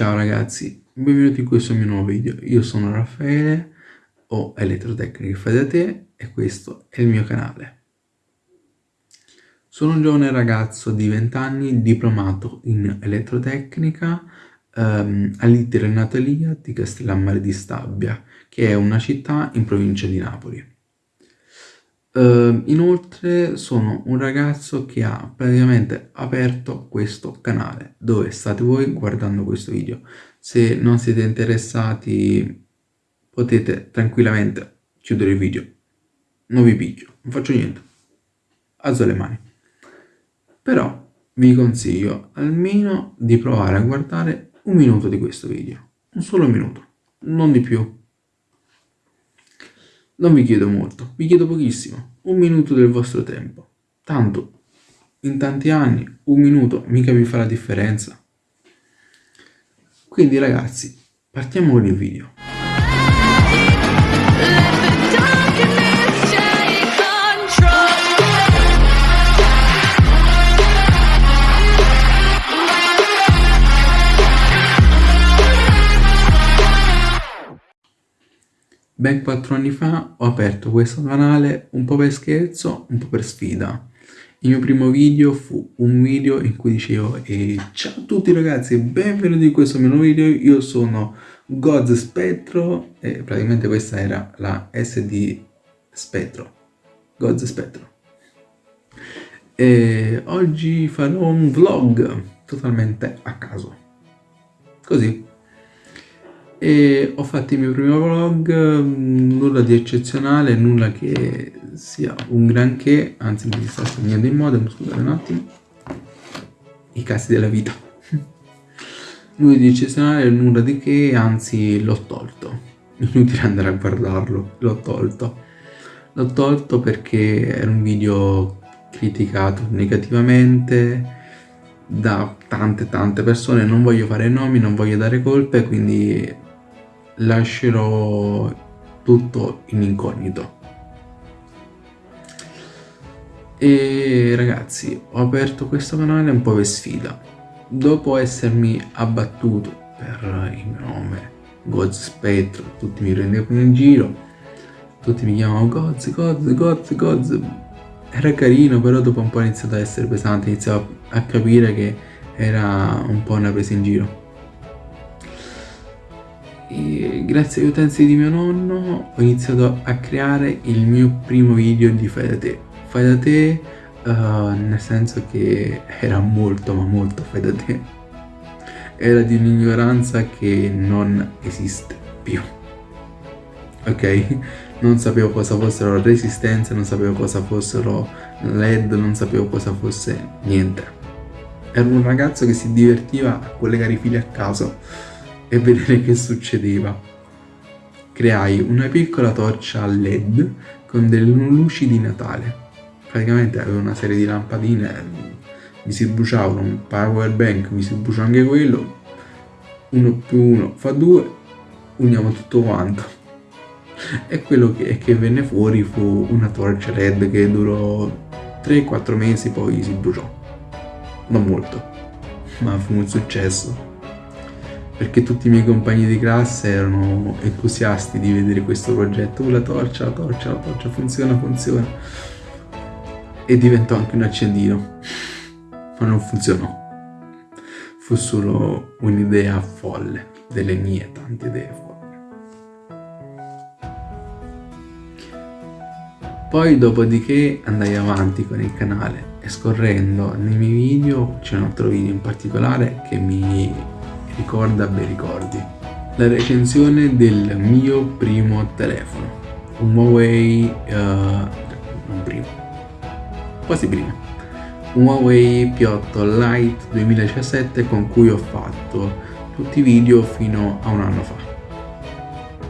Ciao ragazzi, benvenuti in questo mio nuovo video. Io sono Raffaele, ho Elettrotecnica Fai da te e questo è il mio canale. Sono un giovane ragazzo di 20 anni diplomato in elettrotecnica ehm, all'ITER Natalia di Castellammare di Stabia, che è una città in provincia di Napoli. Uh, inoltre sono un ragazzo che ha praticamente aperto questo canale dove state voi guardando questo video. Se non siete interessati potete tranquillamente chiudere il video. Non vi picchio, non faccio niente. Alzo le mani. Però vi consiglio almeno di provare a guardare un minuto di questo video. Un solo minuto, non di più. Non vi chiedo molto, vi chiedo pochissimo, un minuto del vostro tempo. Tanto, in tanti anni, un minuto mica vi fa la differenza. Quindi ragazzi, partiamo con il video. Ben quattro anni fa ho aperto questo canale un po' per scherzo, un po' per sfida. Il mio primo video fu un video in cui dicevo e ciao a tutti ragazzi, benvenuti in questo mio nuovo video, io sono Goz Spettro e praticamente questa era la SD Spettro, Goz Spettro. E oggi farò un vlog totalmente a caso, così e ho fatto il mio primo vlog, mm, nulla di eccezionale, nulla che sia un granché, anzi mi sta stagnando in modo, scusate un attimo, i casi della vita. nulla di eccezionale, nulla di che, anzi l'ho tolto, inutile andare a guardarlo, l'ho tolto. L'ho tolto perché era un video criticato negativamente, da tante tante persone, non voglio fare nomi, non voglio dare colpe, quindi lascerò tutto in incognito. E ragazzi, ho aperto questo canale un po' per sfida. Dopo essermi abbattuto per il mio nome, Goz Spettro, tutti mi prendevano in giro, tutti mi chiamavano Goz, Goz, Goz, Goz. Era carino, però dopo un po' è iniziato ad essere pesante, iniziavo a capire che era un po' una presa in giro e grazie agli utensili di mio nonno ho iniziato a creare il mio primo video di fai da te. Fai da te uh, nel senso che era molto ma molto fai da te. Era di un'ignoranza che non esiste più. Ok? Non sapevo cosa fossero resistenze non sapevo cosa fossero led non sapevo cosa fosse niente. Ero un ragazzo che si divertiva a collegare i fili a caso e vedere che succedeva. Creai una piccola torcia a led con delle luci di Natale. Praticamente avevo una serie di lampadine, mi si bruciavano un power bank, mi si brucia anche quello, uno più uno fa due, uniamo tutto quanto. E quello che, che venne fuori fu una torcia LED che durò 3-4 mesi, poi si bruciò. Non molto, ma fu un successo perché tutti i miei compagni di classe erano entusiasti di vedere questo progetto. Oh, la torcia, la torcia, la torcia, funziona, funziona. E diventò anche un accendino. Ma non funzionò. Fu solo un'idea folle, delle mie tante idee folle. Poi dopodiché andai avanti con il canale e scorrendo nei miei video c'è un altro video in particolare che mi ricorda bei ricordi. La recensione del mio primo telefono, un Huawei, uh, non primo, quasi primo, un Huawei P8 Lite 2017 con cui ho fatto tutti i video fino a un anno fa.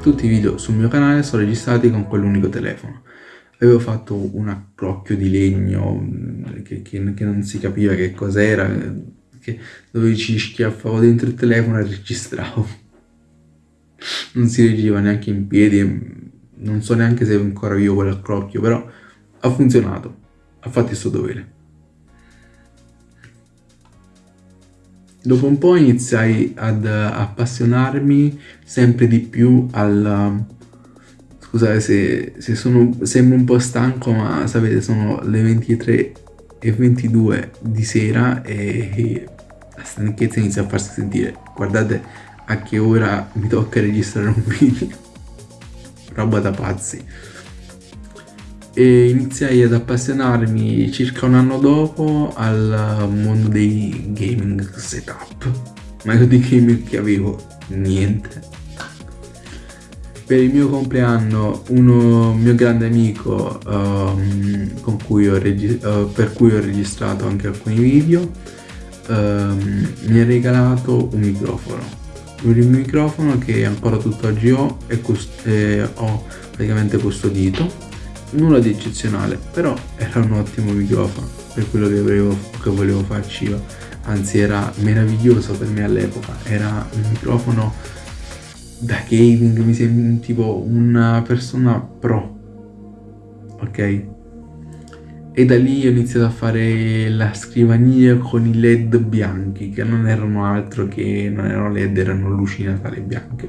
Tutti i video sul mio canale sono registrati con quell'unico telefono. Avevo fatto un accrocchio di legno mm, che, che, che non si capiva che cos'era, che dove ci schiaffavo dentro il telefono e registravo. Non si reggeva neanche in piedi, non so neanche se ancora io quell'accrocchio, però ha funzionato, ha fatto il suo dovere. dopo un po' iniziai ad appassionarmi sempre di più al... Scusate se, se sono, sembro un po' stanco, ma sapete sono le 23 e 22 di sera e la stanchezza inizia a farsi sentire. Guardate a che ora mi tocca registrare un video. Roba da pazzi e iniziai ad appassionarmi circa un anno dopo al mondo dei gaming setup ma io di gaming che avevo niente per il mio compleanno uno mio grande amico um, cui uh, per cui ho registrato anche alcuni video um, mi ha regalato un microfono. Un microfono che ancora tutt'oggi ho e ho praticamente custodito. Nulla di eccezionale, però era un ottimo microfono per quello che volevo, che volevo farci io, anzi era meraviglioso per me all'epoca, era un microfono da gaming, mi sentivo una persona pro, ok? E da lì ho iniziato a fare la scrivania con i led bianchi, che non erano altro che, non erano led, erano luci natali bianche.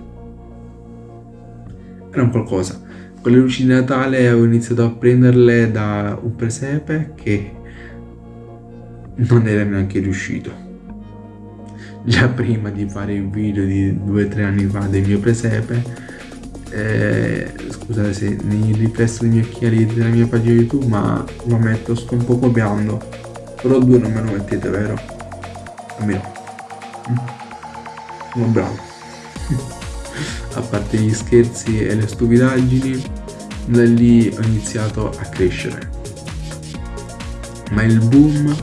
Era un qualcosa con le luci di Natale avevo iniziato a prenderle da un presepe che non era neanche riuscito. Già prima di fare il video di due o tre anni fa del mio presepe, eh, scusate se nei riflessi dei occhiali della mia pagina YouTube, ma lo metto, sto un po' copiando. Però due non me lo mettete, vero? Almeno. Sono mm. bravo. a parte gli scherzi e le stupidaggini, da lì ho iniziato a crescere. Ma il boom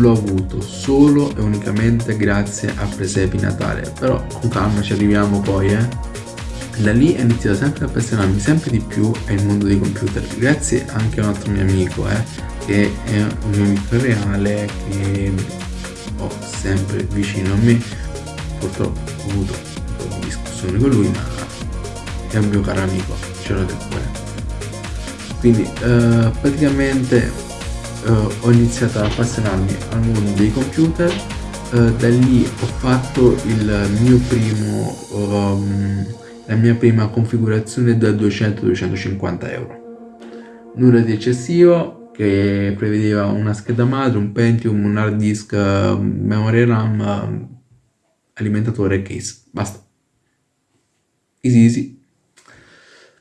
l'ho avuto solo e unicamente grazie a Presepi Natale, però con calma ci arriviamo poi, eh. Da lì ho iniziato sempre a appassionarmi sempre di più al mondo dei computer, grazie anche a un altro mio amico, eh, che è un mio amico reale che ho sempre vicino a me. Purtroppo ho avuto un po' di discussione con lui, ma è un mio caro amico, ce l'ho del cuore. Quindi eh, praticamente eh, ho iniziato ad appassionarmi al mondo dei computer, eh, da lì ho fatto il mio primo, um, la mia prima configurazione da 200-250 euro. Nulla di eccessivo, che prevedeva una scheda madre, un Pentium, un hard disk, memoria RAM, alimentatore e case. Basta. Easy easy.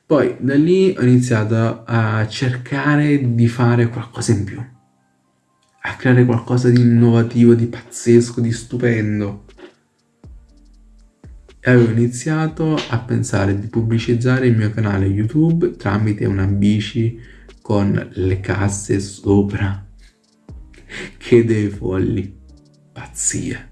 Poi da lì ho iniziato a cercare di fare qualcosa in più, a creare qualcosa di innovativo, di pazzesco, di stupendo. E avevo iniziato a pensare di pubblicizzare il mio canale YouTube tramite una bici con le casse sopra. Che dei folli. Pazzie.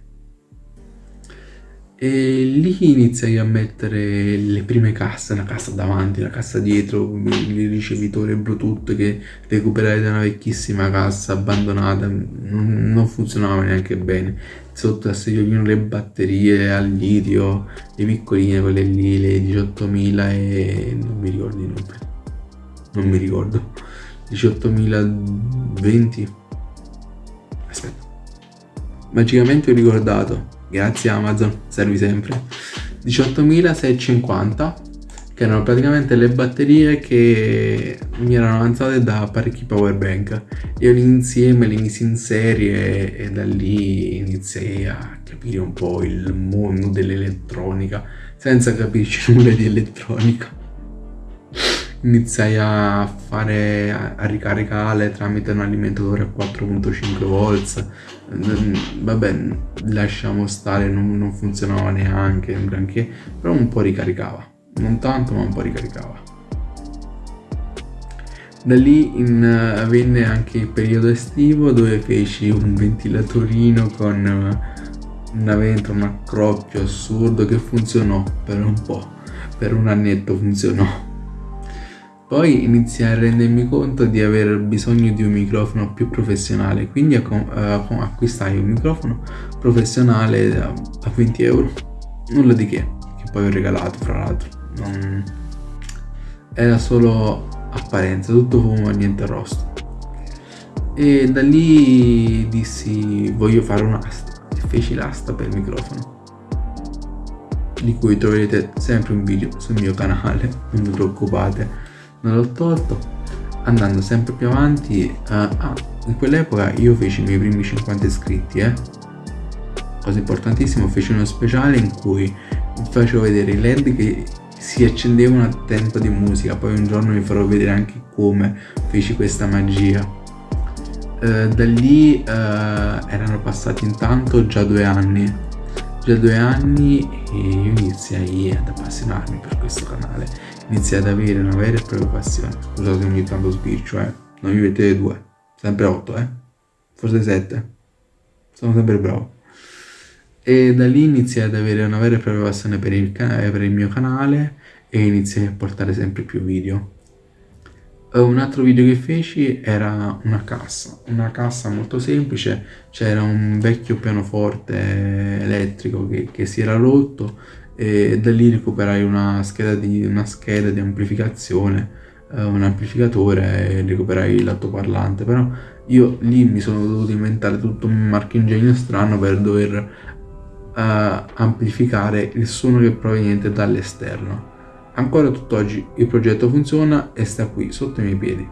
E lì iniziai a mettere le prime casse, una cassa davanti, la cassa dietro, il ricevitore Bluetooth che recuperai da una vecchissima cassa abbandonata, non, funzionava neanche bene. Sotto a segnalino le batterie al litio, le piccoline, quelle lì, le 18.000 e non mi ricordo i numeri. Non mi ricordo. 18.020. Aspetta. Magicamente ho ricordato grazie Amazon, servi sempre, 18.650 che erano praticamente le batterie che mi erano avanzate da parecchi power bank. Io li insieme li misi in serie e da lì iniziai a capire un po' il mondo dell'elettronica senza capirci nulla di elettronica iniziai a fare a, ricaricare tramite un alimentatore a 4.5 volts. Vabbè lasciamo stare non, non funzionava neanche granché però un po' ricaricava. Non tanto ma un po' ricaricava. Da lì in, venne anche il periodo estivo dove feci un ventilatorino con una ventola, un accroppio assurdo che funzionò per un po', per un annetto funzionò. Poi iniziai a rendermi conto di aver bisogno di un microfono più professionale, quindi acquistai un microfono professionale da 20 euro, nulla di che, che poi ho regalato fra l'altro, non... era solo apparenza, tutto fumo e niente arrosto. E da lì dissi voglio fare una casta, feci l'asta per il microfono di cui troverete sempre un video sul mio canale non vi preoccupate non l'ho tolto andando sempre più avanti uh, ah, in quell'epoca io feci i miei primi 50 iscritti eh. Cosa importantissima feci uno speciale in cui facevo vedere i led che si accendevano a tempo di musica poi un giorno vi farò vedere anche come feci questa magia. Eh, da lì eh, erano passati intanto già due anni. Già due anni e io iniziai ad appassionarmi per questo canale iniziai ad avere una vera e propria passione. Scusate ogni tanto sbircio eh. Non mi mettete due sempre otto eh. Forse sette. Sono sempre bravo. E da lì iniziai ad avere una vera e propria passione per il, per il mio canale e iniziai a portare sempre più video. Un altro video che feci era una cassa, una cassa molto semplice, c'era un vecchio pianoforte elettrico che, che, si era rotto e da lì recuperai una scheda di, una scheda di amplificazione, eh, un amplificatore e recuperai l'altoparlante, però io lì mi sono dovuto inventare tutto un marchingegno strano per dover uh, amplificare il suono che è proveniente dall'esterno. Ancora tutt'oggi il progetto funziona e sta qui sotto i miei piedi.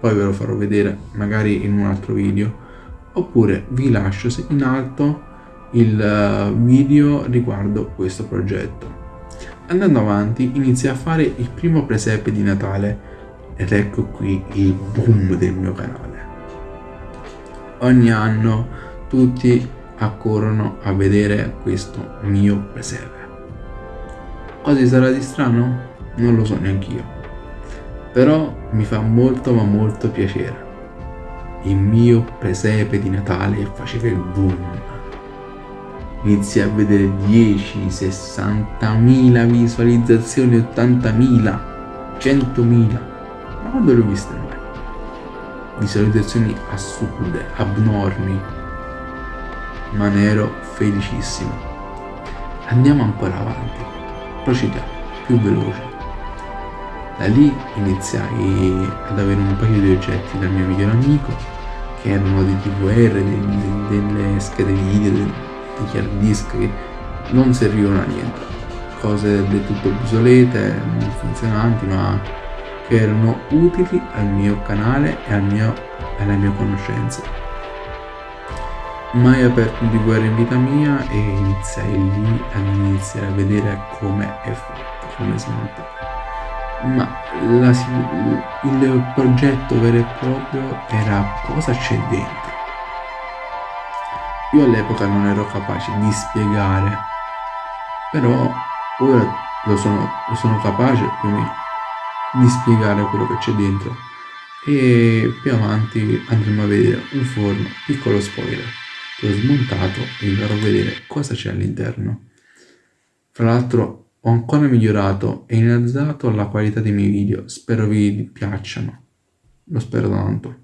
Poi ve lo farò vedere magari in un altro video. Oppure vi lascio in alto il eh, video riguardo questo progetto. Andando avanti inizia a fare il primo presepe di Natale ed ecco qui il boom del mio canale. Ogni anno tutti accorrono a vedere questo mio presepe. Cosa sarà di strano? Non lo so neanch'io. Però mi fa molto ma molto piacere. Il mio presepe di Natale faceva il boom. Inizi a vedere 10, 60.000 visualizzazioni, 80.000, 100.000. Ma quando l'ho viste mai? Visualizzazioni assurde, abnormi, ma ne ero felicissimo. Andiamo ancora avanti, procediamo, più veloce. Da lì iniziai ad avere un paio di oggetti dal mio migliore amico, che erano dei DVR, delle schede video, degli hard disk non servivano a niente, cose del tutto obsolete, non funzionanti, ma che erano utili al mio canale e al mio, alle mie conoscenze mai aperto un DVR in vita mia e iniziai lì a iniziare a vedere come è fatto, come si monta. Ma la, il progetto vero e proprio era cosa c'è dentro. Io all'epoca non ero capace di spiegare, però ora lo sono, lo sono capace più di spiegare quello che c'è dentro e più avanti andremo a vedere un forno, piccolo spoiler l'ho smontato e vi farò vedere cosa c'è all'interno. Fra l'altro ho ancora migliorato e innalzato la qualità dei miei video, spero vi piacciono, lo spero tanto.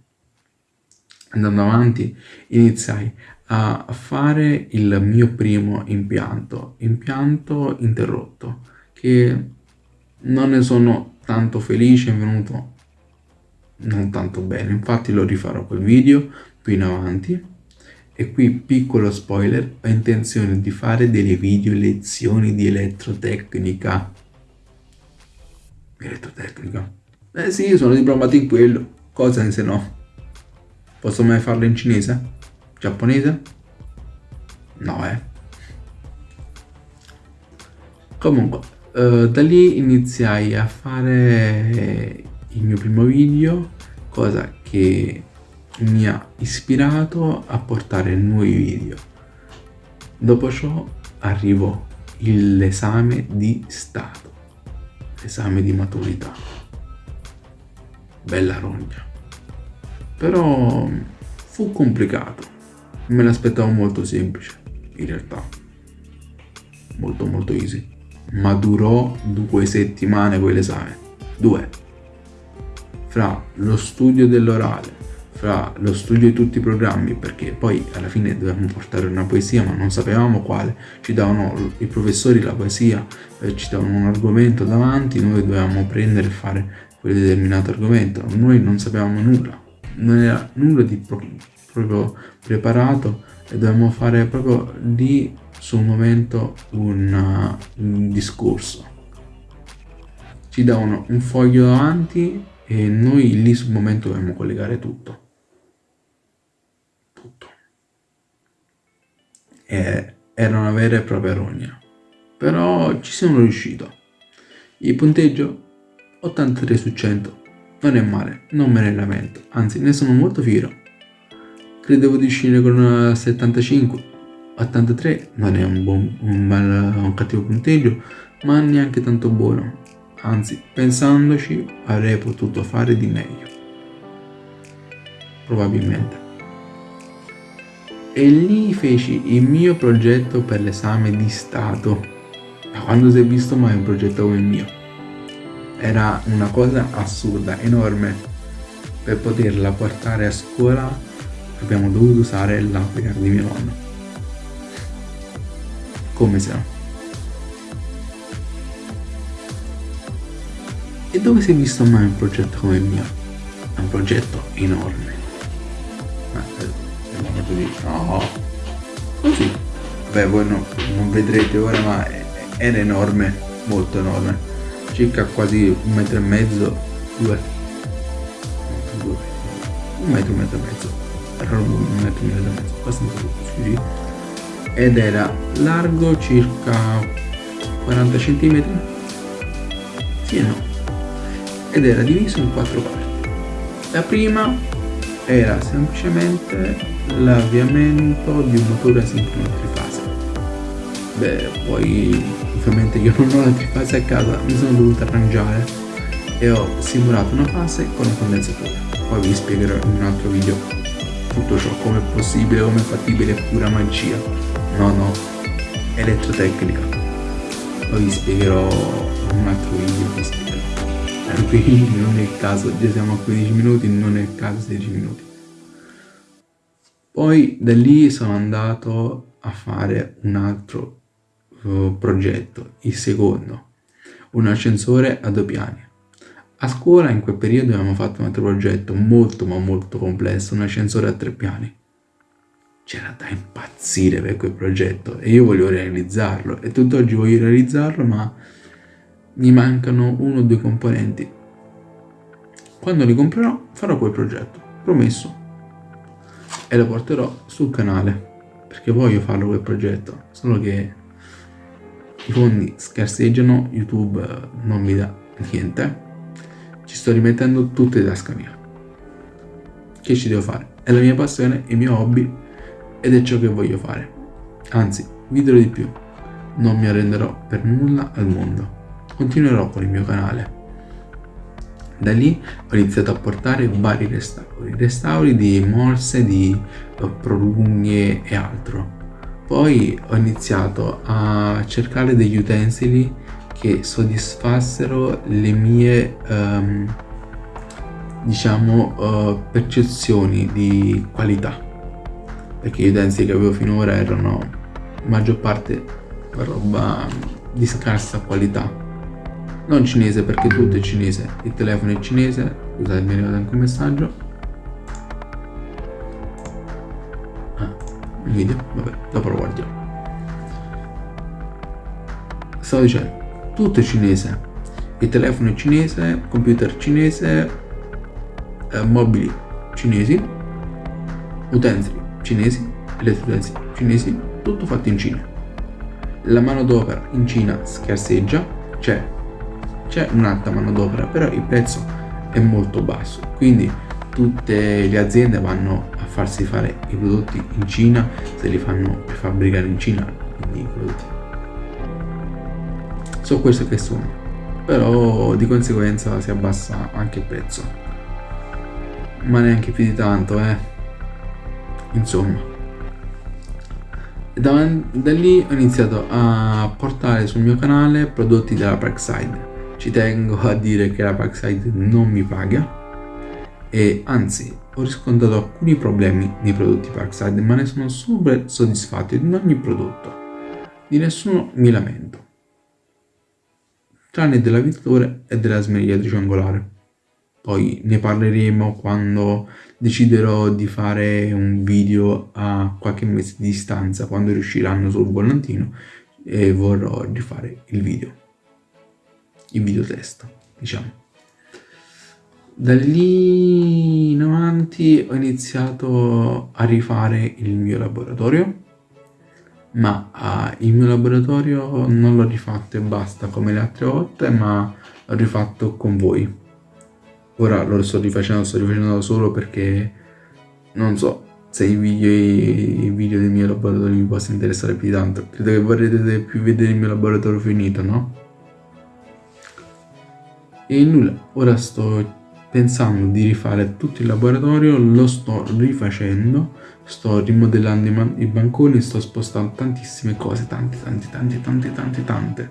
Andando avanti iniziai a fare il mio primo impianto, impianto interrotto, che non ne sono tanto felice, è venuto non tanto bene, infatti lo rifarò quel video più in avanti e qui piccolo spoiler, ho intenzione di fare delle video lezioni di elettrotecnica. Elettrotecnica? Eh sì, sono diplomato in quello. Cosa se no? Posso mai farlo in cinese? Giapponese? No, eh. Comunque, uh, da lì iniziai a fare il mio primo video, cosa che mi ha ispirato a portare nuovi video. Dopo ciò arrivò l'esame di Stato, l'esame di maturità. Bella rogna. Però fu complicato. Me l'aspettavo molto semplice, in realtà. Molto molto easy. Ma durò due settimane quell'esame. Due. Fra lo studio dell'orale, fra lo studio di tutti i programmi perché poi alla fine dovevamo portare una poesia ma non sapevamo quale ci davano i professori la poesia eh, ci davano un argomento davanti noi dovevamo prendere e fare quel determinato argomento noi non sapevamo nulla non era nulla di proprio preparato e dobbiamo fare proprio lì sul momento un, un discorso. Ci davano un foglio davanti e noi lì sul momento dobbiamo collegare tutto. Tutto. E era una vera e propria rogna. Però ci sono riuscito. Il punteggio 83 su 100. Non è male, non me ne lamento, anzi ne sono molto fiero. Credevo di uscire con una 75, 83 non è un, buon, un, bel, un cattivo punteggio, ma neanche tanto buono. Anzi, pensandoci, avrei potuto fare di meglio. Probabilmente. E lì feci il mio progetto per l'esame di Stato. Ma quando si è visto mai un progetto come il mio? Era una cosa assurda, enorme. Per poterla portare a scuola abbiamo dovuto usare l'Apicar di mio nonno. Come se no. E dove si è visto mai un progetto come il mio? È un progetto enorme. Ma eh, tu dici, no, così. Beh, voi no, non vedrete ora, ma era enorme, molto enorme circa quasi un metro e mezzo, due un metro, un metro e mezzo, e mezzo, abbastanza sì, ed era largo circa 40 cm, sì e no, ed era diviso in quattro parti. La prima era semplicemente l'avviamento di un motore asincrono trifase. Beh, poi ovviamente io non ho la trifase a casa, mi sono dovuto arrangiare e ho simulato una fase con un condensatore. Poi vi spiegherò in un altro video tutto ciò, come possibile, come fattibile, pura magia. No, no, elettrotecnica. Poi vi spiegherò un altro video, vi spiegherò. Qui non è il caso, già siamo a 15 minuti, non è il caso 16 minuti. Poi da lì sono andato a fare un altro progetto, il secondo, un ascensore a due piani. A scuola in quel periodo abbiamo fatto un altro progetto molto ma molto complesso, un ascensore a tre piani. C'era da impazzire per quel progetto e io voglio realizzarlo e tutt'oggi voglio realizzarlo ma mi mancano uno o due componenti. Quando li comprerò farò quel progetto, promesso. E lo porterò sul canale perché voglio farlo quel progetto, solo che i fondi scarseggiano, YouTube non mi dà niente, ci sto rimettendo tutte in tasca mia. Che ci devo fare? È la mia passione, il mio hobby ed è ciò che voglio fare. Anzi, vi dirò di più, non mi arrenderò per nulla al mondo. Continuerò con il mio canale. Da lì ho iniziato a portare vari restauri, restauri di morse, di prolunghe e altro poi ho iniziato a cercare degli utensili che soddisfassero le mie um, diciamo uh, percezioni di qualità. Perché gli utensili che avevo finora erano maggior parte roba di scarsa qualità. Non cinese perché tutto è cinese. Il telefono è cinese. Scusate mi è arrivato anche un messaggio. Il video, vabbè, dopo lo guardiamo. Stavo dicendo, tutto è cinese, il telefono è cinese, computer cinese, eh, mobili cinesi, utensili cinesi, elettroutensili cinesi, tutto fatto in Cina. La manodopera in Cina scarseggia, c'è, c'è un'alta manodopera, però il prezzo è molto basso, quindi tutte le aziende vanno farsi fare i prodotti in Cina se li fanno fabbricare in Cina quindi i prodotti so questo che sono. Però di conseguenza si abbassa anche il prezzo. Ma neanche più di tanto eh. Insomma. Da, da lì ho iniziato a portare sul mio canale prodotti della Parkside. Ci tengo a dire che la Parkside non mi paga. E anzi ho riscontrato alcuni problemi nei prodotti Parkside ma ne sono super soddisfatto di ogni prodotto. Di nessuno mi lamento tranne della vittoria e della smerigliatrice angolare poi ne parleremo quando deciderò di fare un video a qualche mese di distanza, quando riusciranno sul volantino e vorrò rifare il video, il video test, diciamo. Da lì in avanti ho iniziato a rifare il mio laboratorio, ma uh, il mio laboratorio non l'ho rifatto e basta come le altre volte, ma l'ho rifatto con voi. Ora lo sto rifacendo, sto rifacendo solo perché non so se i video, i video del mio laboratorio vi possono interessare più tanto. Credo che vorrete più vedere il mio laboratorio finito, no? E nulla, ora sto pensando di rifare tutto il laboratorio, lo sto rifacendo, sto rimodellando i banconi, sto spostando tantissime cose, tante, tante, tante, tante, tante, tante.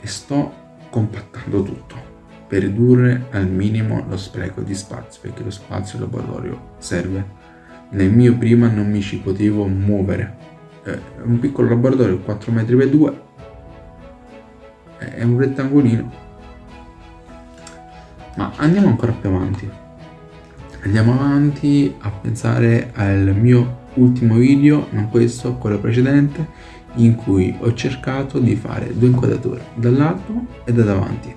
E sto compattando tutto per ridurre al minimo lo spreco di spazio, perché lo spazio laboratorio serve. Nel mio prima non mi ci potevo muovere. È un piccolo laboratorio 4 metri per 2 è un rettangolino. Ma andiamo ancora più avanti. Andiamo avanti a pensare al mio ultimo video, non questo, quello precedente, in cui ho cercato di fare due inquadrature, dall'alto e da davanti.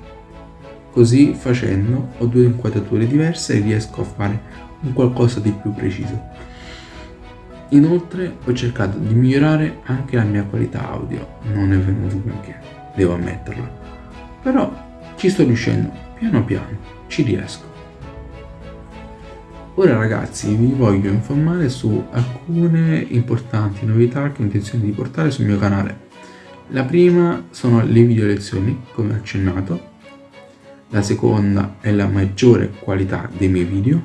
Così facendo ho due inquadrature diverse e riesco a fare un qualcosa di più preciso. Inoltre ho cercato di migliorare anche la mia qualità audio, non è venuto granché, devo ammetterlo. Però ci sto riuscendo, piano piano, ci riesco. Ora ragazzi vi voglio informare su alcune importanti novità che ho intenzione di portare sul mio canale. La prima sono le video lezioni, come accennato, la seconda è la maggiore qualità dei miei video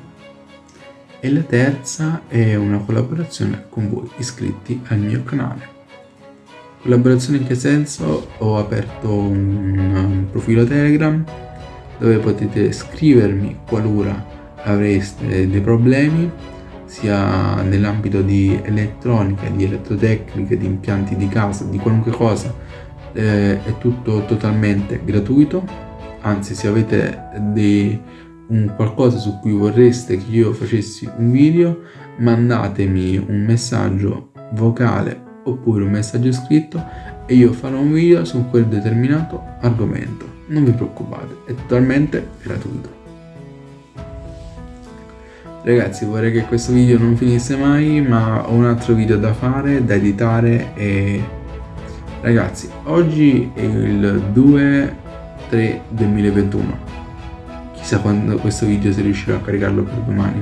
e la terza è una collaborazione con voi iscritti al mio canale. Collaborazione in che senso? Ho aperto un, profilo Telegram dove potete scrivermi qualora avreste dei problemi sia nell'ambito di elettronica, di elettrotecnica, di impianti di casa, di qualunque cosa, eh, è tutto totalmente gratuito. Anzi se avete dei, un qualcosa su cui vorreste che io facessi un video mandatemi un messaggio vocale oppure un messaggio scritto e io farò un video su quel determinato argomento. Non vi preoccupate è totalmente gratuito ragazzi vorrei che questo video non finisse mai ma ho un altro video da fare da editare e ragazzi oggi è il 2 3 2021 chissà quando questo video si riuscirà a caricarlo per domani.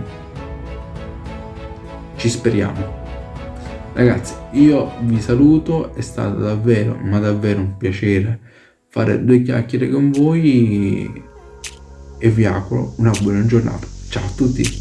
Ci speriamo. Ragazzi io vi saluto è stato davvero ma davvero un piacere fare due chiacchiere con voi e vi auguro una buona giornata. Ciao a tutti